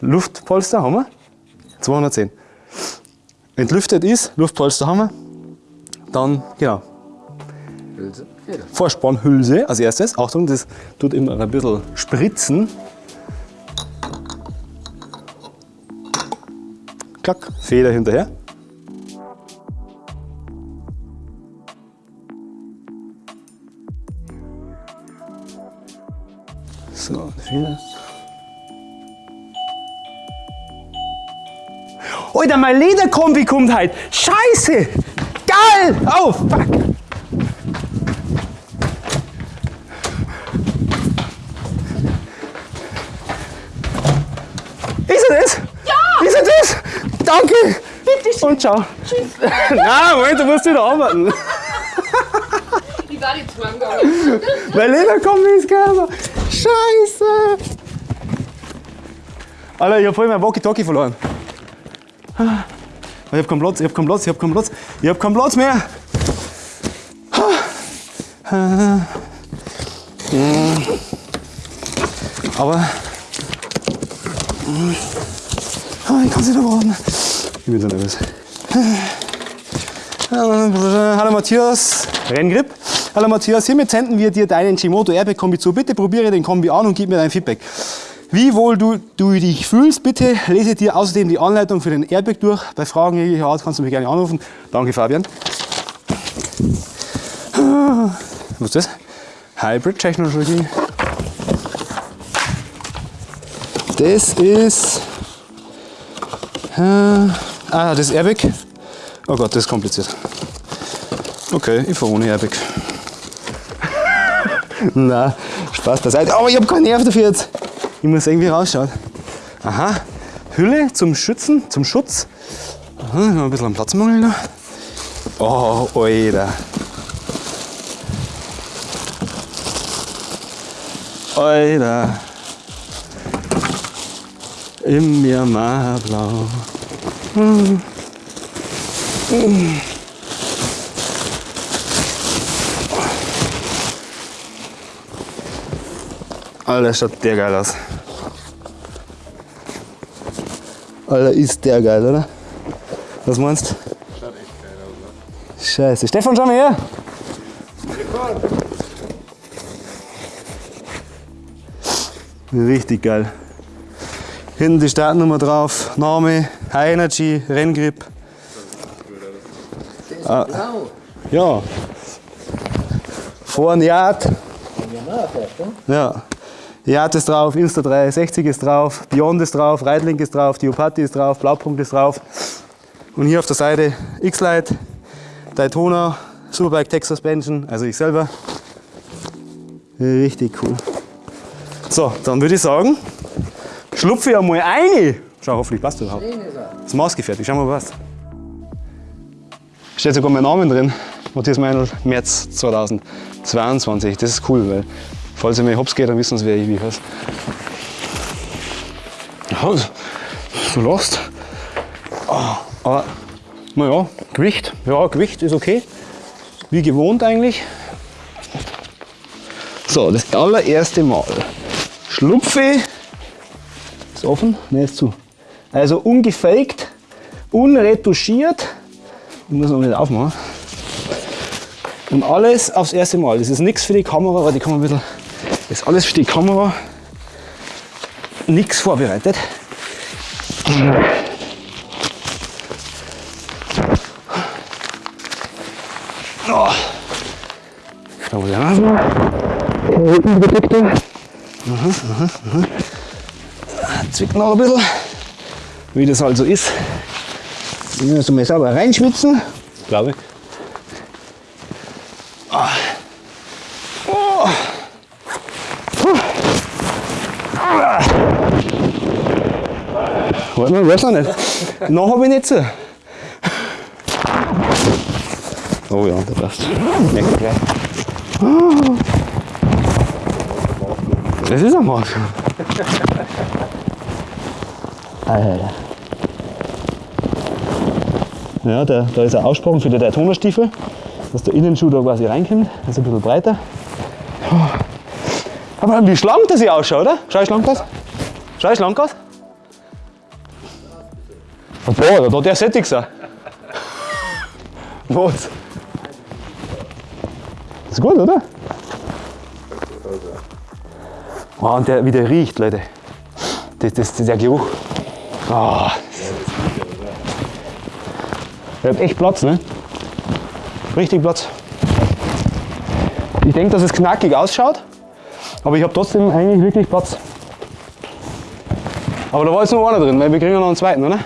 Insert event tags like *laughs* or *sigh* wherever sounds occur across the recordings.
Luftpolster haben wir. 210. Entlüftet ist, Luftpolster haben wir. Dann, genau, Hülse. Vorspannhülse als erstes. Achtung, das tut immer ein bisschen spritzen. Klack, Feder hinterher. So, Feder. Alter, mein Lederkombi kommt halt. Scheiße! Geil! Oh, fuck! Ist er das? Ja! Ist er das? Danke! Bitte schön. Und ciao. Tschüss. *laughs* Nein, Moment, du musst wieder arbeiten. *laughs* Ich war jetzt mal gegangen. *laughs* Mein Lederkombi ist geil. Scheiße! Alter, ich hab voll mein Walkie-Talkie verloren. Ich hab keinen Platz, ich hab keinen Platz, ich hab keinen Platz. Ich hab keinen Platz mehr. Aber Ah, ich kann es nicht erwarten. Ich bin so nervös. Hallo Matthias, Renngrip. Hallo Matthias, hiermit senden wir dir deinen Gimoto Airbag Kombi zu. Bitte probiere den Kombi an und gib mir dein Feedback. Wie wohl du, du dich fühlst, bitte lese dir außerdem die Anleitung für den Airbag durch. Bei Fragen jeglicher Art kannst du mich gerne anrufen. Danke Fabian. Was ist das? Hybrid Technology. Das ist. Äh, ah, das ist Airbag. Oh Gott, das ist kompliziert. Okay, ich fahre ohne Airbag. *laughs* Na, Spaß beiseite. Aber ich habe keinen Nerv dafür jetzt. Ich muss irgendwie rausschauen. Aha, Hülle zum Schützen, zum Schutz. Aha, ein bisschen am Platzmangel noch. Oh, Alter. Alter. Im Myanmar-Blau. Alter, schaut der geil aus. Alter, ist der geil, oder? Was meinst du? Schaut echt geil aus. Scheiße. Stefan, schau mal her. Richtig geil. Hinten die Startnummer drauf, Name, High Energy, Renngrip. Ah, Blau. ja. Vorne Yard. Ne? Ja. Yard ist drauf, Insta360 ist drauf, Beyond ist drauf, Reitlink ist drauf, Diopati ist drauf, Blaupunkt ist drauf. Und hier auf der Seite X-Lite, Daytona, Superbike Tech Suspension, also ich selber. Richtig cool. So, dann würde ich sagen, schlupfe ich einmal eine. Schau, hoffentlich passt das überhaupt. Er. Das ist maßgefertigt, schau mal was. Steht sogar mein Name drin. Matthias Meinl, März 2022. Das ist cool, weil falls ihr mir hops geht, dann wissen sie, wer ich wie heiße. Ja, du lachst. Ah, Aber, naja, Gewicht. Ja, Gewicht ist okay. Wie gewohnt eigentlich. So, das allererste Mal. Schlupfe. Ist offen? Ne, ist zu. Also ungefaked, unretuschiert. Ich muss noch wieder aufmachen. Und alles aufs erste Mal. Das ist nichts für die Kamera, aber die kann man ein bisschen. Das ist alles für die Kamera. Nichts vorbereitet. Oh. Da muss ich aufmachen. Hinten bedeckt. Zwickt noch ein bisschen. Wie das halt so ist. Ich muss mal sauber reinschwitzen. Glaube ich. Ah. Warte mal, weiß noch nicht. Noch habe ich nicht so. Oh ja, der passt. Merkt gleich. Das ist ein Marsch. Alter. Ja, der, da ist ein Aussprung für die Daytona-Stiefel, dass der Innenschuh da quasi reinkommt. Das ist ein bisschen breiter. Aber wie schlank das hier ausschaut, oder? Schau, wie schlank das? Schau, ist lang aus. Boah, da hat der sättig sein. *laughs* Was? Ist gut, oder? Wow, und der, wie der riecht, Leute. Das, das, der Geruch. Ah. Der hat echt Platz, ne? Richtig Platz. Ich denke, dass es knackig ausschaut, aber ich habe trotzdem eigentlich wirklich Platz. Aber da war jetzt noch einer drin, weil wir kriegen ja noch einen zweiten, oder?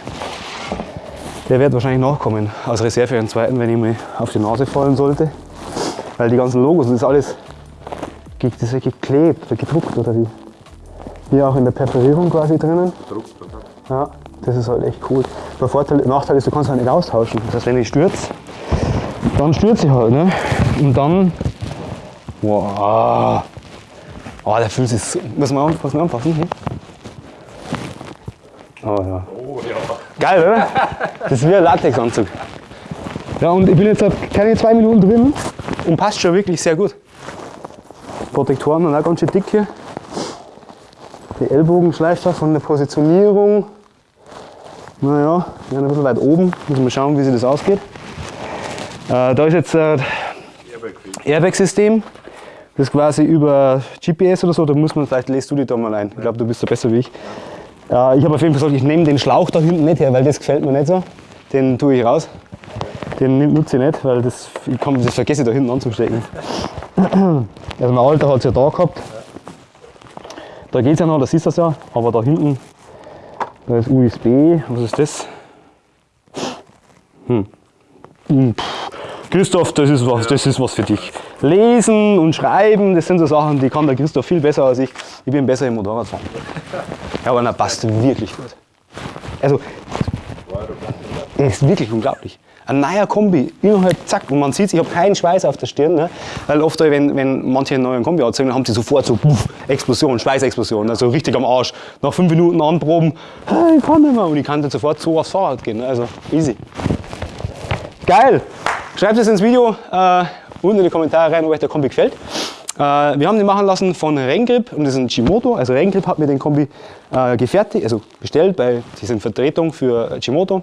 Der wird wahrscheinlich nachkommen als Reserve für einen zweiten, wenn ich mir auf die Nase fallen sollte. Weil die ganzen Logos, das ist alles das ist ja geklebt oder gedruckt oder wie. Hier auch in der Perforierung quasi drinnen. Druck, oder? Ja, das ist halt echt cool. Der Vorteil, Nachteil ist, du kannst halt nicht austauschen. Das heißt, wenn ich stürze, dann stürze ich halt. Ne? Und dann. Wow. Oh, der fühlt sich so. Muss man anfassen? Muss man anfassen? Hm? Oh ja. Geil, oder? Das ist wie ein Latexanzug. Ja, und ich bin jetzt keine zwei Minuten drin und passt schon wirklich sehr gut. Protektoren sind auch ganz schön dick hier. Die Ellbogenschleifer von der Positionierung. Naja, wir sind ein bisschen weit oben. Müssen wir schauen, wie sich das ausgeht. Äh, da ist jetzt äh, Airbag Airbag-System. Das ist quasi über GPS oder so, da muss man, vielleicht lässt du dich da mal ein. Ich glaube, du bist da besser wie ich. Äh, ich habe auf jeden Fall gesagt, ich nehme den Schlauch da hinten nicht her, weil das gefällt mir nicht so. Den tue ich raus. Den nutze ich nicht, weil das, ich kann, das vergesse ich da hinten anzustecken. *clears throat* Also mein Alter hat es ja da gehabt. Da geht es ja noch, da siehst du es ja. Aber da hinten, da ist USB. Was ist das? Hm, pff. Christoph, das ist, was, das ist was für dich. Lesen und Schreiben, das sind so Sachen, die kann der Christoph viel besser als ich. Ich bin besser im Motorradfahren. Ja, aber na, passt wirklich gut. Also, ist wirklich unglaublich. Ein neuer Kombi, innerhalb zack, und man sieht, ich habe keinen Schweiß auf der Stirn, ne? weil oft, wenn, wenn manche einen neuen Kombi dann haben sie sofort so puff, Explosion, Schweißexplosion, also richtig am Arsch. Nach fünf Minuten anproben, "Ah, ich kann nicht mehr, und ich kann dann sofort so aufs Fahrrad gehen, ne? also easy. Geil! Schreibt es ins Video äh, unten in die Kommentare rein, ob euch der Kombi gefällt. Äh, wir haben den machen lassen von Rengrip und das ist ein Chimoto. Also Rengrip hat mir den Kombi äh, gefertigt, also bestellt, bei die sind Vertretung für Chimoto.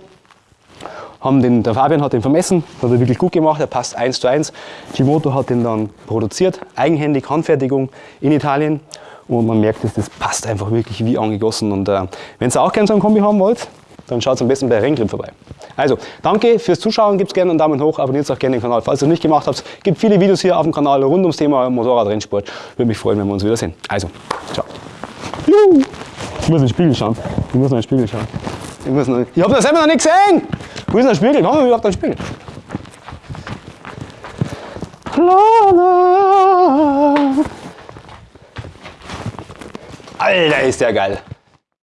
Haben den, der Fabian hat den vermessen, hat er wirklich gut gemacht, er passt 1 zu 1. Chimoto hat den dann produziert, eigenhändig, Handfertigung in Italien. Und man merkt, dass das passt einfach wirklich wie angegossen. Und äh, wenn ihr auch gerne so einen Kombi haben wollt, dann schaut am besten bei Rengrip vorbei. Also, danke fürs Zuschauen, gebt gerne einen Daumen hoch, abonniert auch gerne den Kanal, falls ihr es nicht gemacht habt. Gibt viele Videos hier auf dem Kanal rund ums Thema Motorradrennsport. Würde mich freuen, wenn wir uns wiedersehen. Also, ciao. Juhu. Ich muss in den Spiegel schauen. Ich muss in den Spiegel schauen. Ich, muss noch, ich habe das selber noch nicht gesehen! Wo ist der Spiegel? Komm mal überhaupt den Spiegel. Alter, ist der geil.